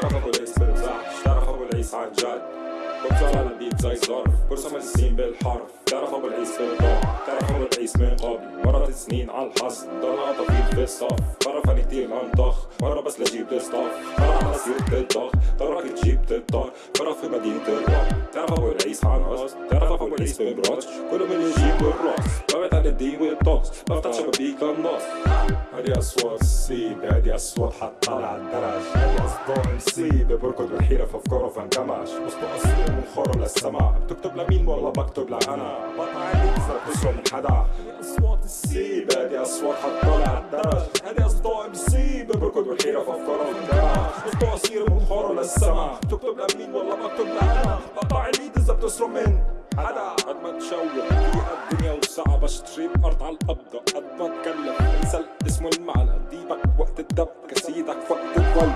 تعرف ابو العيس برزاح تعرف ابو العيس عن جد. بطلع على البيت زي ظرف برسم السين بالحرف. تعرف ابو العيس بالضوء تعرف ابو العيس من قبل. مرات سنين على الحصد ضل عطفيت بالصف مرة فاني كتير انطخ مرة بس لجيب الصف مرة على سيرة الضغط تراك تجيب تضطر مرة في مدينة الراب تعرف ابو العيس عن قصد تعرف ابو العيس ببراتش كله من يجيب الراس ببعد عن الدين والطقس بفتح شبابيك للنص هادي أصوات السيب هادي أصوات حتى على الدرج. اصداء نسيب بركض بالحيرة في افكاره فانكمش. وسط اصلي من خور للسما بتكتب لمين والله بكتب لأنا بقطع عيني بسرق من حدا أصوات السيب هادي أصوات حتى على الدرج. هادي اصداء نسيب بركض بالحيرة في افكاره فانكمش. وسط اصير من خور للسما بتكتب لمين والله بكتب لأنا بقطع عيني اذا بتسرق من حدا قد ما تشوق في الدنيا وسعة بشتري الأرض على القبضة قد ما أتكلم انسى اسمه المعنى ديبك وقت الدب كسيدك وقت الولد